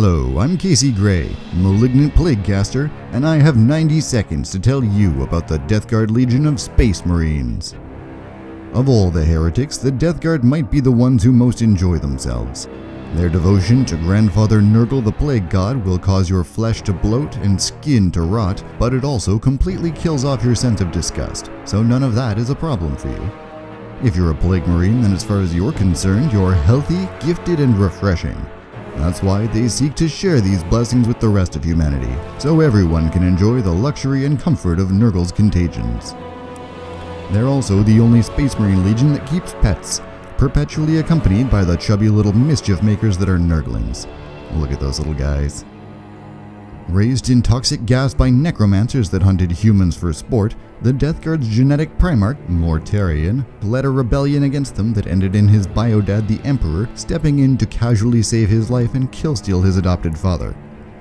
Hello, I'm Casey Gray, Malignant Plaguecaster, and I have 90 seconds to tell you about the Death Guard Legion of Space Marines. Of all the heretics, the Death Guard might be the ones who most enjoy themselves. Their devotion to Grandfather Nurgle the Plague God will cause your flesh to bloat and skin to rot, but it also completely kills off your sense of disgust, so none of that is a problem for you. If you're a Plague Marine, then as far as you're concerned, you're healthy, gifted, and refreshing. That's why they seek to share these blessings with the rest of humanity, so everyone can enjoy the luxury and comfort of Nurgle's contagions. They're also the only Space Marine Legion that keeps pets, perpetually accompanied by the chubby little mischief makers that are Nurglings. Look at those little guys. Raised in toxic gas by necromancers that hunted humans for sport, the Death Guard's genetic primarch, Mortarion, led a rebellion against them that ended in his biodad, the Emperor, stepping in to casually save his life and killsteal his adopted father.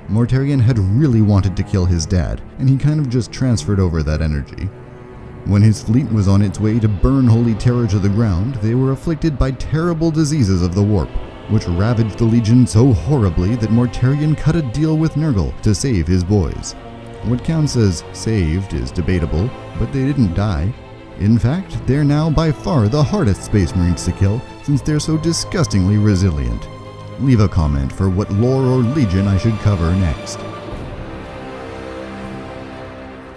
Mortarion had really wanted to kill his dad, and he kind of just transferred over that energy. When his fleet was on its way to burn Holy Terra to the ground, they were afflicted by terrible diseases of the warp, which ravaged the Legion so horribly that Mortarion cut a deal with Nurgle to save his boys. What counts as saved is debatable, but they didn't die. In fact, they're now by far the hardest Space Marines to kill since they're so disgustingly resilient. Leave a comment for what lore or legion I should cover next.